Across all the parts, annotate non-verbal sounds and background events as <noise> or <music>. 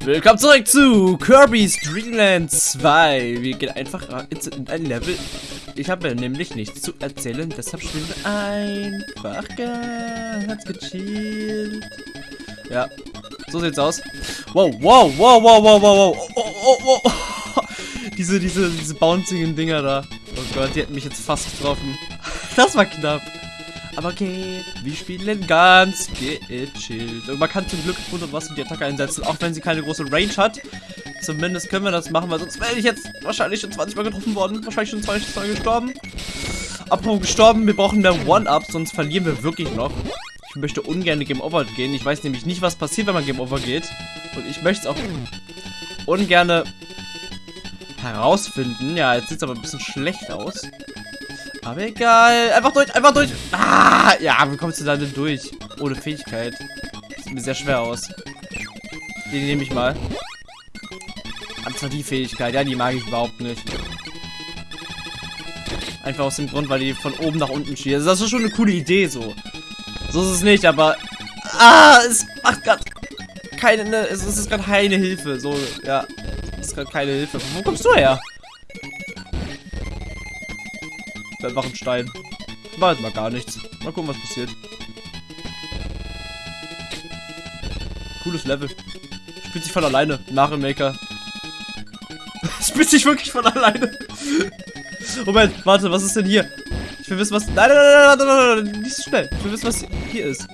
Willkommen zurück zu Kirby's Dream Land 2. Wir gehen einfach in ein Level. Ich habe nämlich nichts zu erzählen, deshalb spielen wir einfach ganz gechillt. Ja, so sieht's aus. Wow, wow, wow, wow, wow, wow, wow. Oh, oh, oh, oh. <laughs> Diese, diese, diese bouncingen Dinger da. Oh Gott, die hätten mich jetzt fast getroffen. <laughs> Das war knapp. Aber okay, wir spielen ganz gechillt. Und man kann zum Glück was in die Attacke einsetzen, auch wenn sie keine große Range hat. Zumindest können wir das machen, weil sonst wäre ich jetzt wahrscheinlich schon 20 Mal getroffen worden. Wahrscheinlich schon 20 Mal gestorben. Apropos gestorben, wir brauchen mehr One-Up, sonst verlieren wir wirklich noch. Ich möchte ungern Game Over gehen. Ich weiß nämlich nicht, was passiert, wenn man Game Over geht. Und ich möchte es auch ungern herausfinden. Ja, jetzt sieht es aber ein bisschen schlecht aus. Aber egal. Einfach durch, einfach durch. Ah, ja, wie kommst du da denn durch? Ohne Fähigkeit. Sieht mir sehr schwer aus. Die nehme ich mal. Und zwar die Fähigkeit. Ja, die mag ich überhaupt nicht. Einfach aus dem Grund, weil die von oben nach unten schießt. Das ist schon eine coole Idee, so. So ist es nicht, aber... Ah, es macht gerade keine... Es ist gerade keine Hilfe. So, ja. Es ist gerade keine Hilfe. Wo kommst du her? Einfach ein Stein. War jetzt mal gar nichts. Mal gucken, was passiert. Cooles Level. Spielt sich von alleine. Mario Maker. <laughs> Spielt sich wirklich von alleine. Moment, warte, was ist denn hier? Ich will wissen, was... Nein, nein, nein, nein, nein, nein, nicht so schnell. Ich will wissen, was hier ist.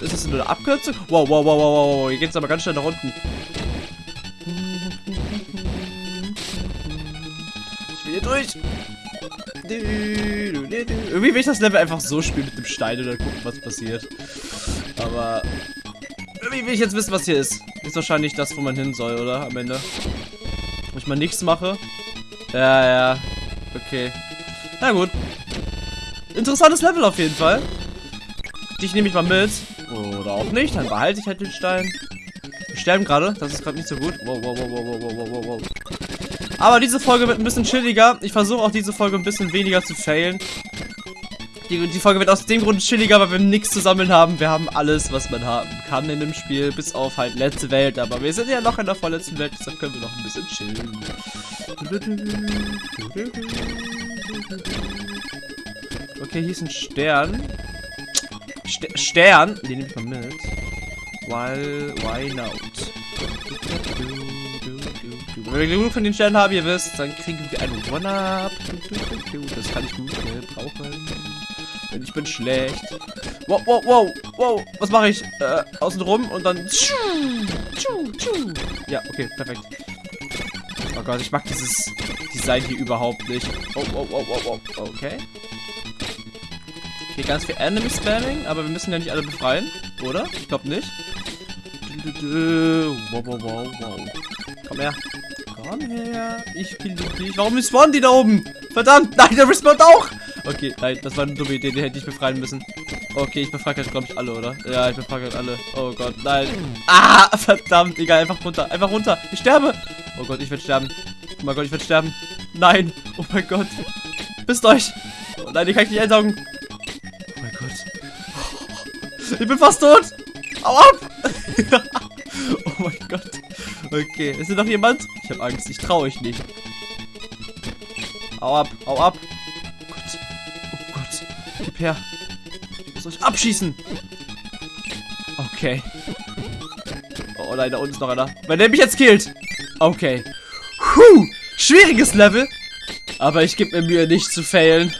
Ist das eine Abkürzung? Wow, wow, wow, wow, wow. Hier geht es aber ganz schnell nach unten. Durch. Irgendwie will ich das Level einfach so spielen mit dem Stein oder gucken, was passiert. Aber irgendwie will ich jetzt wissen, was hier ist. Ist wahrscheinlich das, wo man hin soll, oder? Am Ende. Wo ich mal nichts mache. Ja, ja. Okay. Na gut. Interessantes Level auf jeden Fall. Dich nehme ich mal mit. Oder auch nicht. Dann behalte ich halt den Stein. Wir sterben gerade. Das ist gerade nicht so gut. Wow, wow, wow, wow, wow, wow, wow, wow. Aber diese Folge wird ein bisschen chilliger. Ich versuche auch diese Folge ein bisschen weniger zu failen. Die, die, Folge wird aus dem Grund chilliger, weil wir nichts zu sammeln haben. Wir haben alles, was man haben kann in dem Spiel, bis auf halt letzte Welt. Aber wir sind ja noch in der vorletzten Welt, deshalb können wir noch ein bisschen chillen. Okay, hier ist ein Stern. St Stern, den nehme ich mal mit. While, why not? Wenn wir genug von den Sternen haben, ihr wisst, dann kriegen wir einen One-Up. Das kann ich gut brauchen. Denn ich bin schlecht. Wow, wow, wow, wow. Was mache ich? Äh, außen rum und dann... Ja, okay, perfekt. Oh Gott, ich mag dieses Design hier überhaupt nicht. Oh, oh, oh, oh, oh, okay. Okay, ganz viel Enemy Spamming, aber wir müssen ja nicht alle befreien, oder? Ich glaube nicht. Wow, wow, wow, wow. Komm her. Komm her. Ich kill dich. Warum respawnen die da oben? Verdammt. Nein, der respawnt auch. Okay, nein, das war eine dumme Idee. Den hätte ich befreien müssen. Okay, ich befrage halt, glaube ich, alle, oder? Ja, ich befrage halt alle. Oh Gott, nein. Ah, <laughs> verdammt. Egal, einfach runter. Einfach runter. Ich sterbe. Oh Gott, ich werde sterben. Oh mein Gott, ich werde sterben. Nein. Oh mein Gott. Bist euch. Oh nein, die kann ich nicht einsaugen. Oh mein Gott. Ich bin fast tot. Au ab. <laughs> oh mein Gott. Okay, ist hier noch jemand? Ich habe Angst, ich traue euch nicht. Hau ab, hau ab. Oh Gott. Oh Gott. Gib her. Ich muss euch abschießen. Okay. Oh nein, da unten ist noch einer. Wenn der mich jetzt killt. Okay. Puh. Schwieriges Level. Aber ich gebe mir Mühe, nicht zu failen.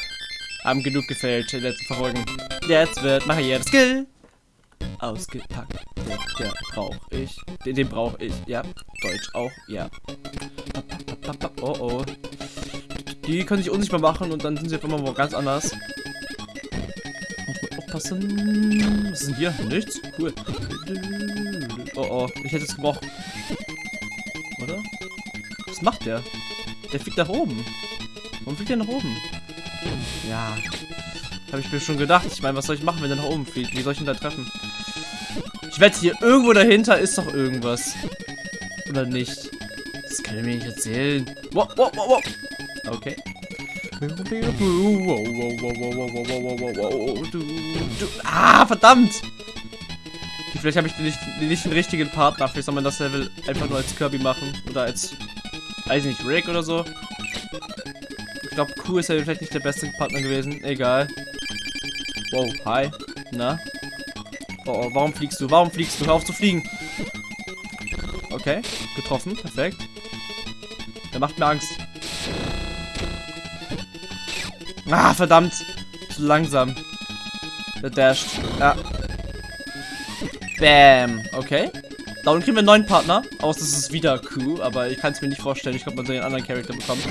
Haben genug gefailt in den letzten Folgen. Jetzt wird Maria Skill ausgepackt. Den, der brauche ich. Den, den brauche ich. Ja. Deutsch auch. Ja. Oh oh. Die können sich unsichtbar machen und dann sind sie auf einmal ganz anders. Aufpassen. Was ist denn hier? Nichts? Cool. Oh oh. Ich hätte es gebrochen. Oder? Was macht der? Der fliegt nach oben. Warum fliegt der nach oben? Ja. Habe ich mir schon gedacht. Ich meine, was soll ich machen, wenn der nach oben fliegt? Wie soll ich ihn da treffen? Ich wette, hier irgendwo dahinter ist doch irgendwas. Oder nicht? Das kann ich mir nicht erzählen. Wow, wow, wow, wow. Okay. Ah, verdammt! Vielleicht habe ich nicht, nicht den richtigen Partner. Vielleicht soll man das Level einfach nur als Kirby machen. Oder als, weiß nicht, Rick oder so. Ich glaube, Q ist ja vielleicht nicht der beste Partner gewesen. Egal. Wow, hi. Na? Oh, oh, warum fliegst du? Warum fliegst du? Hör auf zu fliegen. Okay, getroffen. Perfekt. Der macht mir Angst. Ah, verdammt. Zu langsam. Der dasht. Ja. Bam. Okay. Da unten kriegen wir einen neuen Partner. Aus, das ist wieder Q, aber ich kann es mir nicht vorstellen. Ich glaube, man soll den anderen Charakter bekommen.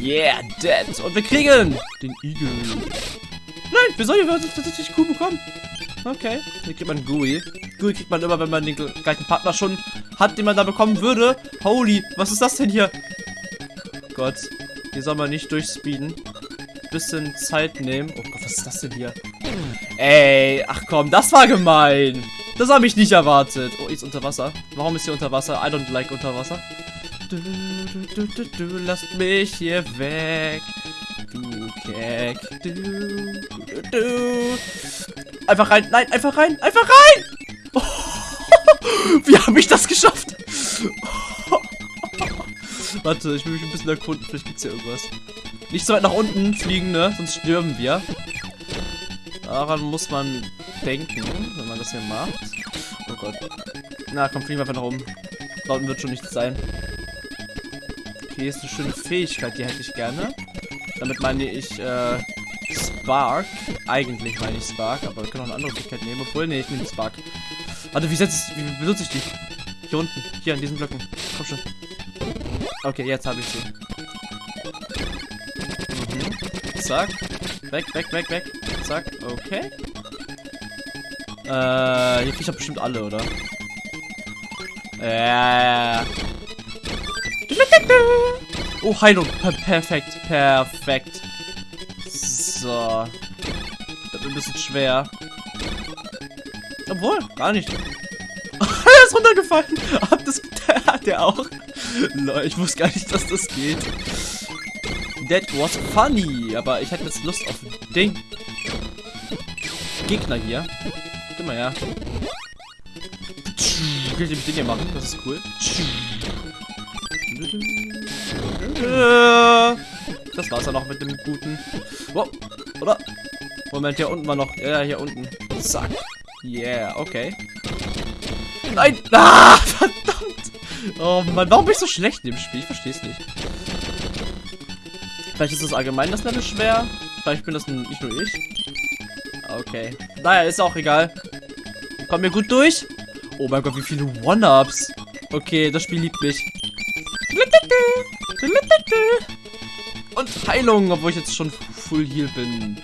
Yeah, dead. Und wir kriegen den Igel. Nein, wir sollen tatsächlich Q bekommen. Okay. Hier kriegt man Gui. Gui kriegt man immer, wenn man den gleichen Partner schon hat, den man da bekommen würde. Holy, was ist das denn hier? Gott. Hier soll man nicht durchspeeden. Bisschen Zeit nehmen. Oh Gott, was ist das denn hier? Ey, ach komm, das war gemein. Das habe ich nicht erwartet. Oh, ist unter Wasser. Warum ist hier unter Wasser? I don't like unter Wasser. Du, du, du, du, lasst mich hier weg. Keck. Du, du, du. Einfach rein. Nein, einfach rein. Einfach rein. Oh, <laughs> wie habe ich das geschafft? <laughs> Warte, ich will mich ein bisschen erkunden. Vielleicht gibt es hier irgendwas. Nicht so weit nach unten fliegen, ne? Sonst stürmen wir. Daran muss man denken, wenn man das hier macht. Oh Gott. Na, komm, fliegen wir einfach nach oben. Da unten wird schon nichts sein. Okay, ist eine schöne Fähigkeit, die hätte ich gerne. Damit meine ich, äh, Spark. Eigentlich meine ich Spark, aber wir können auch eine andere Fähigkeit nehmen. Obwohl, nee, ich nehme Spark. Warte, wie setze ich, wie benutze ich die? Hier unten, hier an diesen Blöcken. Komm schon. Okay, jetzt habe ich sie. Mhm. Zack. Weg, weg, weg, weg. Zack, okay. Äh, hier krieg ich doch bestimmt alle, oder? Äh. Oh, Heilung. Per perfekt, perfekt. So. Das wird ein bisschen schwer. Obwohl, gar nicht. <laughs> er ist runtergefallen. <laughs> Hab das, <laughs> der, der auch. Lol, ich wusste gar nicht, dass das geht. That was funny. Aber ich hätte jetzt Lust auf Ding. Gegner hier. Geh mal her. Kann ich mit Ding hier machen? Das ist cool. Das war's ja noch mit dem guten. Wow. Oder? Moment, hier unten war noch. Ja, hier unten. Zack. Yeah, okay. Nein! Ah, <laughs> verdammt! Oh Mann, warum bin ich so schlecht in dem Spiel? Ich verstehe es nicht. Vielleicht ist das allgemein das Level schwer. Vielleicht bin das nicht nur ich. Okay. Naja, ist auch egal. Kommen wir gut durch? Oh mein Gott, wie viele One-Ups. Okay, das Spiel liebt mich. Und Heilung, obwohl ich jetzt schon full heal bin.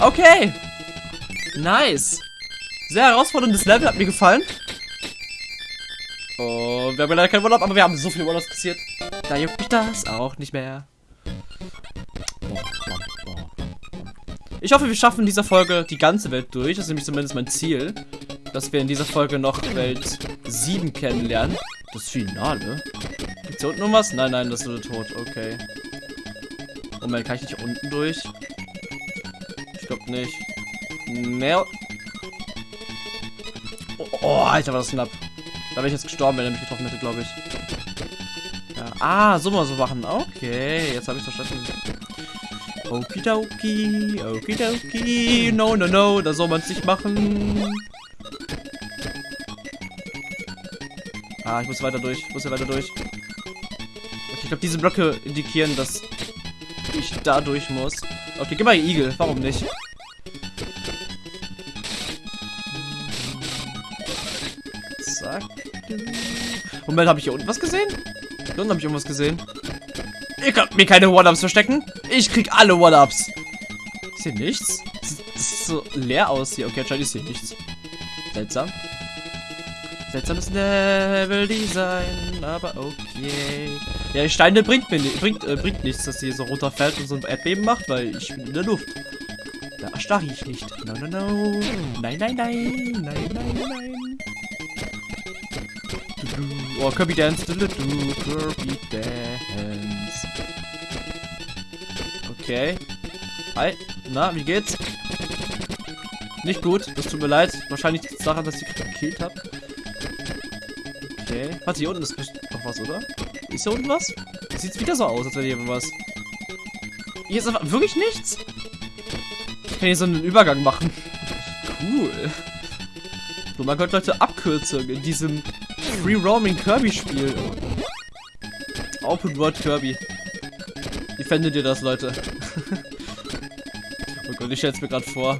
Okay. Nice. Sehr herausforderndes Level, hat mir gefallen. Oh, wir haben leider kein One-Up, aber wir haben so viele One-Ups kassiert. Da juckt mich das auch nicht mehr. Ich hoffe, wir schaffen in dieser Folge die ganze Welt durch. Das ist nämlich zumindest mein Ziel. Dass wir in dieser Folge noch Welt 7 kennenlernen. Das Finale? Gibt's hier unten noch was? Nein, nein, das ist nur Tod. Okay. Moment, kann ich nicht unten durch? Ich glaube nicht. Mehr. Oh, oh, Alter, war das knapp. Da wäre ich jetzt gestorben, wenn er mich getroffen hätte, glaube ich. Ja. Ah, so mal so machen. Okay, jetzt habe ich verstanden. Okidoki, okidoki, no, no, no, da soll man es nicht machen. Ah, ich muss weiter durch, ich muss hier weiter durch. Ich glaube, diese Blöcke indikieren, dass ich da durch muss. Okay, gib mal Igel, warum nicht? Zack. Moment, habe ich hier unten was gesehen? Hier unten habe ich irgendwas gesehen. Ihr könnt mir keine One-Ups verstecken. Ich krieg alle One-Ups. Ist hier nichts? Das sieht so leer aus hier. Okay, anscheinend ist hier nichts. Seltsam. Seltsames Level-Design, aber okay. Ja, die Steine bringt mir bringt, äh, bringt nichts, dass sie so runterfällt und so ein Erdbeben macht, weil ich bin in der Luft. Da erstarre ich nicht. No, no, no. Nein, nein, nein. Nein, nein, nein. Oh, Kirby Dance. Kirby Dance. Okay. Hi. Na, wie geht's? Nicht gut, das tut mir leid. Wahrscheinlich es daran, dass ich gekillt habe. Okay. Warte, hier unten ist noch was, oder? Ist hier unten was? Sieht wieder so aus, als wäre hier was. Hier ist einfach wirklich nichts? Ich kann hier so einen Übergang machen. Cool. So, man könnte Leute Abkürzungen in diesem Free Roaming Kirby Spiel. Open World Kirby. Wie fändet ihr das, Leute? <laughs> oh Gott, ich stell's mir gerade vor.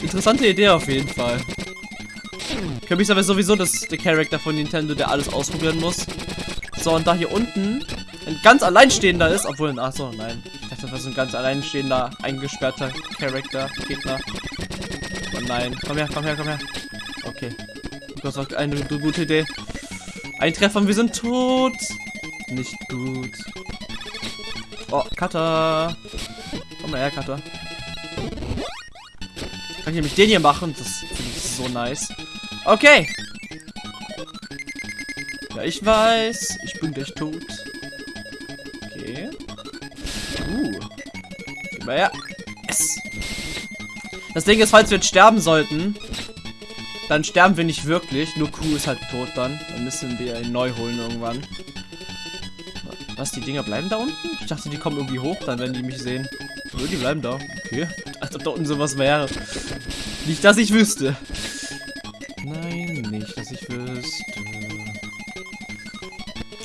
Interessante Idee auf jeden Fall. Kirby ist aber sowieso das, der Charakter von Nintendo, der alles ausprobieren muss. So, und da hier unten ein ganz alleinstehender ist, obwohl, ach so, nein. Ich dachte, das ist ein ganz alleinstehender, eingesperrter Charakter, Gegner. Oh nein, komm her, komm her, komm her. Okay. Das war eine gute Idee. Ein Treffer und wir sind tot. Nicht gut. Oh, Cutter. Komm mal her, Cutter. Kann ich nämlich den hier machen? Das finde ich so nice. Okay. Ja, ich weiß. Ich bin gleich tot. Okay. Uh. Gib mal her. Yes. Das Ding ist, falls wir jetzt sterben sollten, dann sterben wir nicht wirklich. Nur Q ist halt tot dann. Dann müssen wir ihn neu holen irgendwann. Was, die Dinger bleiben da unten? Ich dachte, die kommen irgendwie hoch, dann wenn die mich sehen. Nö, die bleiben da. Okay. Als ob da unten sowas wäre. Nicht, dass ich wüsste. Nein, nicht, dass ich wüsste.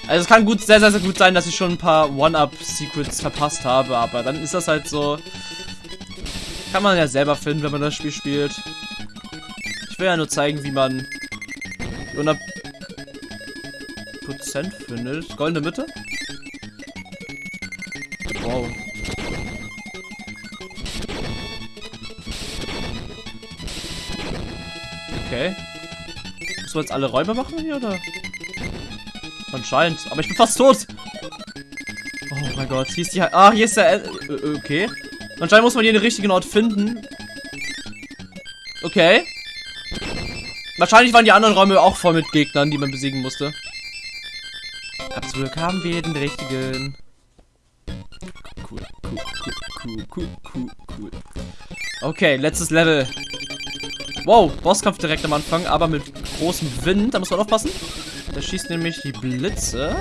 Also es kann gut, sehr, sehr, sehr gut sein, dass ich schon ein paar One-Up-Secrets verpasst habe, aber dann ist das halt so... Kann man ja selber finden, wenn man das Spiel spielt. Ich will ja nur zeigen, wie man die 100% findet. Goldene Mitte? Wow. Okay. Müssen wir jetzt alle Räume machen hier, oder? Anscheinend. Aber ich bin fast tot. Oh mein Gott. Hier ist die... Ah, hier ist der... Okay. Anscheinend muss man hier den richtigen Ort finden. Okay. Wahrscheinlich waren die anderen Räume auch voll mit Gegnern, die man besiegen musste. Absolut haben wir den richtigen. Cool, cool, cool, cool, cool, cool. Okay, letztes Level. Wow, Bosskampf direkt am Anfang, aber mit großem Wind. Da muss man aufpassen. Der schießt nämlich die Blitze.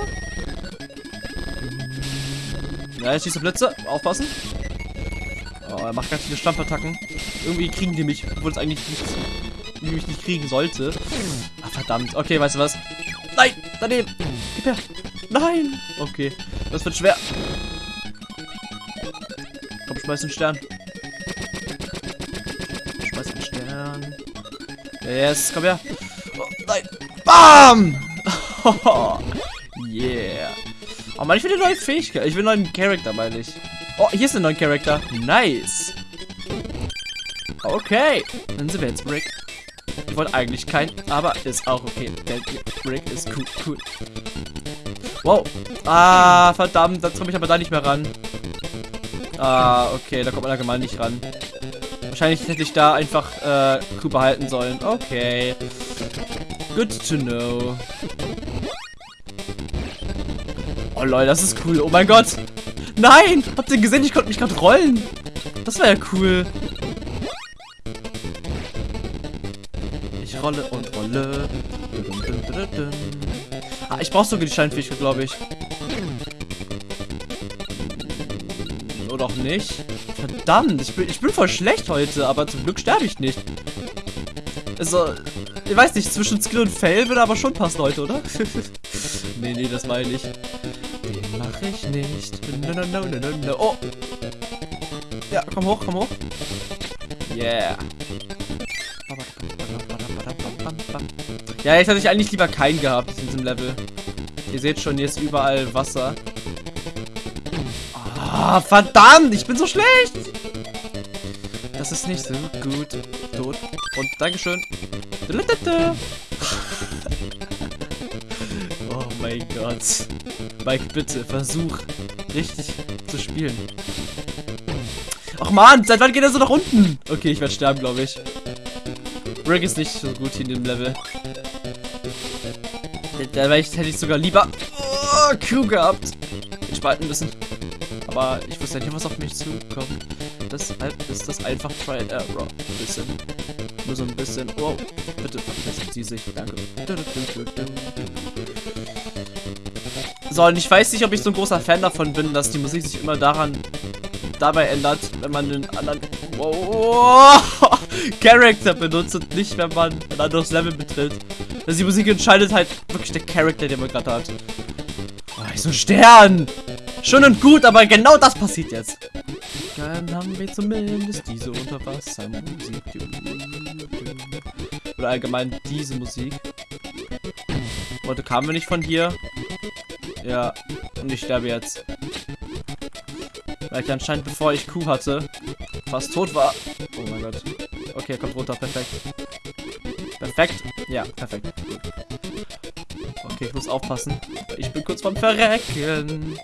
Ja, er schießt die Blitze. Aufpassen. Oh, er macht ganz viele Stampfattacken. Irgendwie kriegen die mich, obwohl es eigentlich nicht, mich nicht kriegen sollte. Ach, verdammt. Okay, weißt du was? Nein, daneben. Gib her. Nein. Okay, das wird schwer. Komm, schmeiß den Stern. Schmeiß den Stern. Yes, komm her. Oh, nein. Bam! <laughs> yeah. Oh man, ich will eine neue Fähigkeit. Ich will einen neuen Charakter, meine ich. Oh, hier ist ein neuer Charakter. Nice. Okay. Dann sind wir jetzt Rick. Ich wollte eigentlich keinen, aber ist auch okay. Der Rick ist cool, cool. Wow. Ah, verdammt. Da komme ich aber da nicht mehr ran. Ah, okay. Da kommt man allgemein nicht ran. Wahrscheinlich hätte ich da einfach äh, Q behalten sollen. Okay. Good to know. Oh lol, das ist cool. Oh mein Gott. Nein! Habt ihr gesehen? Ich konnte mich gerade rollen. Das war ja cool. Ich rolle und rolle. Ah, ich brauche sogar die Scheinfähigkeit, glaube ich. Oder auch nicht. Verdammt, ich bin, ich bin voll schlecht heute, aber zum Glück sterbe ich nicht. Also, ich weiß nicht, zwischen Skill und Fail würde aber schon passen heute, oder? <laughs> nee, nee, das meine ich. Den mache ich nicht. No, no, no, no, no, no. Oh! Ja, komm hoch, komm hoch. Yeah. Ja, jetzt hätte ich eigentlich lieber keinen gehabt in diesem Level. Ihr seht schon, hier ist überall Wasser. Ah, verdammt, ich bin so schlecht. Das ist nicht so gut. Tot. Und Dankeschön. <laughs> Oh mein Gott. Mike, bitte, versuch richtig zu spielen. Ach man, seit wann geht er so nach unten? Okay, ich werde sterben, glaube ich. Rick ist nicht so gut hier in dem Level. Da hätte ich sogar lieber oh, Q gehabt. Den spalten müssen. Aber ich wusste ja nicht, was auf mich zukommt. Deshalb ist das einfach Try and Error. Ein bisschen. Nur so ein bisschen. Wow. Bitte verpissen Sie sich. Danke. So, und ich weiß nicht, ob ich so ein großer Fan davon bin, dass die Musik sich immer daran dabei ändert, wenn man den anderen wow, <laughs> Charakter benutzt und nicht, wenn man ein anderes Level betritt. Also die Musik entscheidet halt wirklich der Charakter, den man gerade hat. Oh, so ein Stern! Schön und gut, aber genau das passiert jetzt. Dann haben wir zumindest diese Unterwassermusik. Oder allgemein diese Musik. Heute kamen wir nicht von hier. Ja, und ich sterbe jetzt. Weil ich anscheinend, bevor ich Kuh hatte, fast tot war. Oh mein Gott. Okay, er kommt runter. Perfekt. Perfekt. Ja, perfekt. Okay, ich muss aufpassen. Ich bin kurz vorm Verrecken.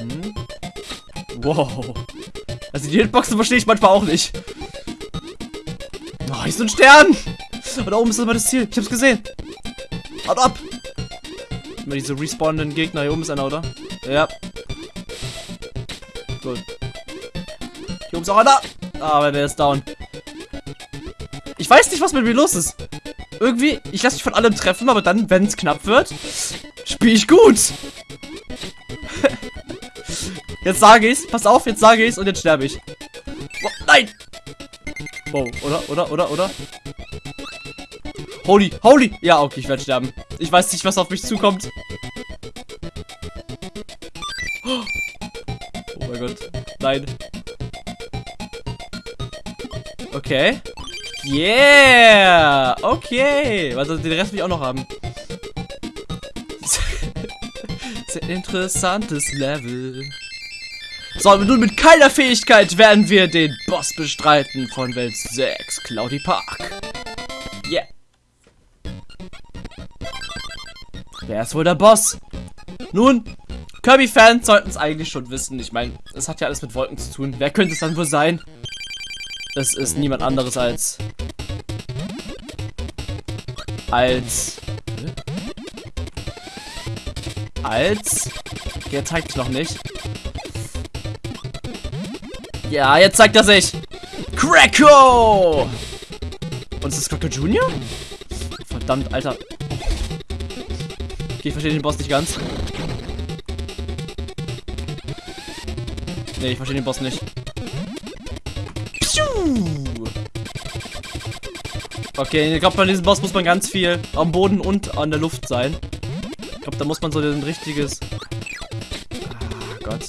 Mhm. Wow. Also die Hitboxen verstehe ich manchmal auch nicht. Oh, hier ist ein Stern. Und da oben ist immer das Ziel. Ich hab's gesehen. Haut ab. Immer diese respawnenden Gegner. Hier oben ist einer, oder? Ja. Gut. Hier oben ist auch einer. Aber der ist down. Ich weiß nicht, was mit mir los ist. Irgendwie, ich lasse mich von allem treffen, aber dann, wenn es knapp wird, spiele ich gut. <laughs> jetzt sage ich's. Pass auf, jetzt sage ich's und jetzt sterbe ich. Oh, nein! Wow, oder, oder, oder, oder? Holy, holy! Ja, okay, ich werde sterben. Ich weiß nicht, was auf mich zukommt. Oh mein Gott. Nein. Okay. Yeah! Okay. Also den Rest will ich auch noch haben. <laughs> Sehr interessantes Level. So, und nun mit keiner Fähigkeit werden wir den Boss bestreiten von Welt 6, Cloudy Park. Wer ist wohl der Boss? Nun, Kirby-Fans sollten es eigentlich schon wissen. Ich meine, es hat ja alles mit Wolken zu tun. Wer könnte es dann wohl sein? Es ist niemand anderes als... Als... Als... Okay, er zeigt noch nicht. Ja, jetzt zeigt er sich. Cracko! Und ist das Cracko Junior? Verdammt, Alter. Okay, ich verstehe den Boss nicht ganz. Nee, ich verstehe den Boss nicht. Okay, ich glaube, bei diesem Boss muss man ganz viel am Boden und an der Luft sein. Ich glaube, da muss man so ein richtiges... Ah, Gott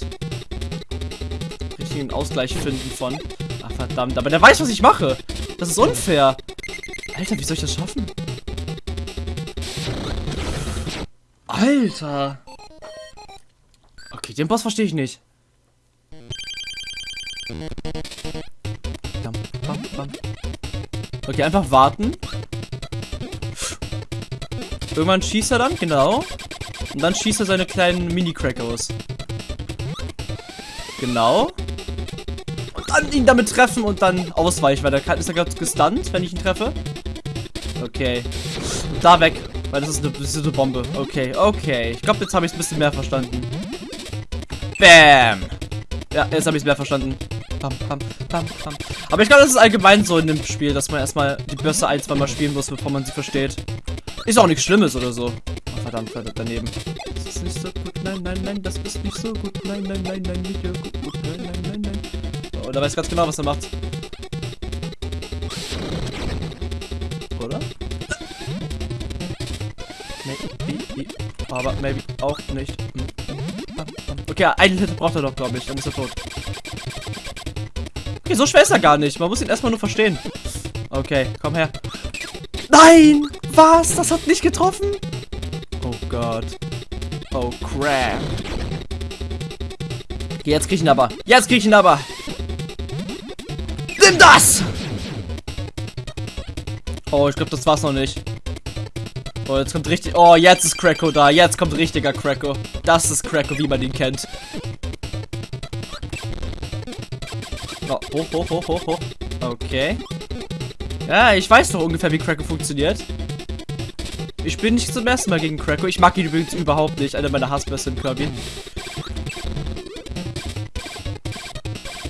richtigen Ausgleich finden von. Ach, verdammt. Aber der weiß, was ich mache. Das ist unfair. Alter, wie soll ich das schaffen? Alter. Okay, den Boss verstehe ich nicht. Okay, einfach warten. Irgendwann schießt er dann, genau. Und dann schießt er seine kleinen Mini-Crack aus. Genau an ihn damit treffen und dann ausweichen, weil der ist ja gerade gestunt, wenn ich ihn treffe. Okay. Da weg, weil das ist eine, das ist eine Bombe. Okay, okay. Ich glaube, jetzt habe ich es ein bisschen mehr verstanden. Bam. Ja, jetzt habe ich es mehr verstanden. Bam, bam, bam, bam. Aber ich glaube, das ist allgemein so in dem Spiel, dass man erstmal die Börse ein, zwei Mal spielen muss, bevor man sie versteht. Ist auch nichts Schlimmes oder so. Oh, verdammt, verdammt, daneben. Das ist nicht so gut. Nein, nein, nein, das ist nicht so gut. Nein, nein, nein, nein, nicht so gut. Nein, nein, nein, nein. Und er weiß ganz genau, was er macht. Aber maybe auch nicht. Okay, einen Hit braucht er doch, glaube ich. Dann ist er tot. Okay, so schwer ist er gar nicht. Man muss ihn erstmal nur verstehen. Okay, komm her. Nein! Was? Das hat nicht getroffen? Oh Gott. Oh crap. Okay, jetzt krieg ich ihn aber. Jetzt krieg ich ihn aber. Nimm das! Oh, ich glaube, das war's noch nicht. Oh, jetzt kommt richtig... Oh, jetzt ist Cracko da. Jetzt kommt richtiger Cracko. Das ist Cracko, wie man ihn kennt. Oh, hoch, hoch, hoch, hoch, hoch. Okay. Ja, ich weiß doch ungefähr, wie Cracko funktioniert. Ich bin nicht zum ersten Mal gegen Cracko. Ich mag ihn übrigens überhaupt nicht. Einer meiner Hassbässe in Kirby.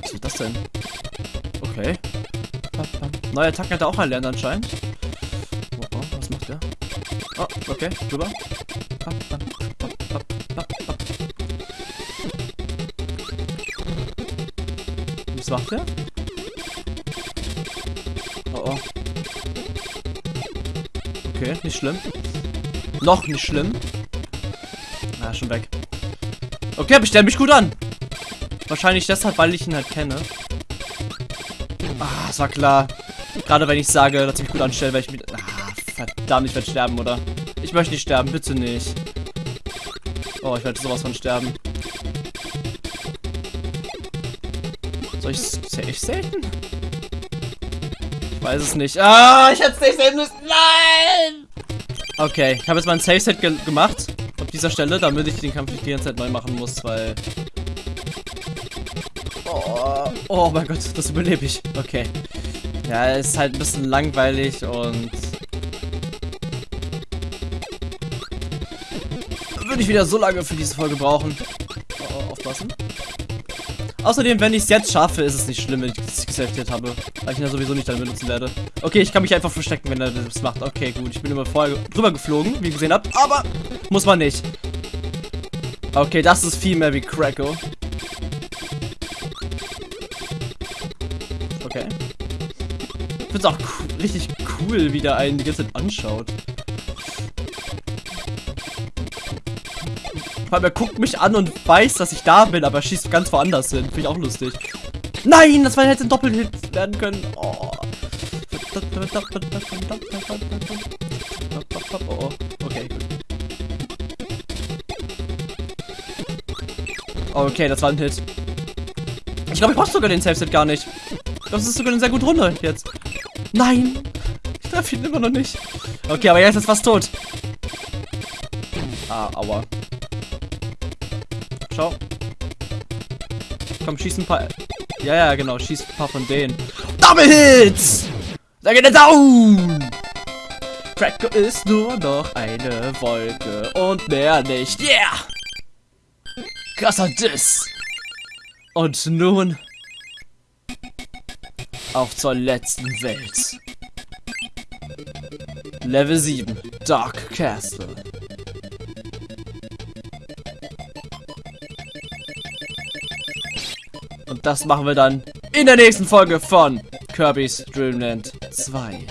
Was ist das denn? Okay. Neue Attacken hat er auch erlernt anscheinend. Okay, drüber. Was macht der? Oh, oh. Okay, nicht schlimm. Noch nicht schlimm. Na, ah, schon weg. Okay, aber ich stelle mich gut an. Wahrscheinlich deshalb, weil ich ihn halt kenne. Ah, es war klar. Gerade wenn ich sage, dass ich mich gut anstelle, weil ich mit... Ah, verdammt, ich werde sterben, oder? Ich möchte nicht sterben, bitte nicht. Oh, ich werde sowas von sterben. Soll ich safe selten? Ich weiß es nicht. Ah, ich hätte es nicht sehen müssen. Nein! Okay, ich habe jetzt mal ein Safe-Set ge gemacht. Auf dieser Stelle, damit ich den Kampf nicht die ganze Zeit neu machen muss, weil... Oh, oh mein Gott, das überlebe ich. Okay. Ja, ist halt ein bisschen langweilig und... Würde ich wieder so lange für diese Folge brauchen. Oh, aufpassen. Außerdem, wenn ich es jetzt schaffe, ist es nicht schlimm, wenn ich es gesaftet habe. Weil ich ihn ja sowieso nicht dann benutzen werde. Okay, ich kann mich einfach verstecken, wenn er das macht. Okay, gut. Ich bin immer vorher drüber geflogen, wie ihr gesehen habt. Aber muss man nicht. Okay, das ist viel mehr wie Kracko. Okay. Ich finde es auch richtig cool, wie der einen die ganze Zeit anschaut. Vor allem, er guckt mich an und weiß, dass ich da bin, aber schießt ganz woanders hin. Finde ich auch lustig. Nein, das war hätte ein Doppelhit werden können. Oh. oh. Okay, gut. Okay, das war ein Hit. Ich glaube, ich brauche sogar den Safe-Set gar nicht. Das ist sogar eine sehr gute Runde jetzt. Nein! Ich treffe ihn immer noch nicht. Okay, aber jetzt ist fast tot. Ah, aua. Ciao. Komm, schieß ein paar. Ja, ja, genau. Schieß ein paar von denen. Double Hits! Da geht er down! Cracker ist nur noch eine Wolke und mehr nicht. Yeah! Krasser Diss! Und nun auf zur letzten Welt. Level 7, Dark Castle. Und das machen wir dann in der nächsten Folge von Kirby's Dreamland 2.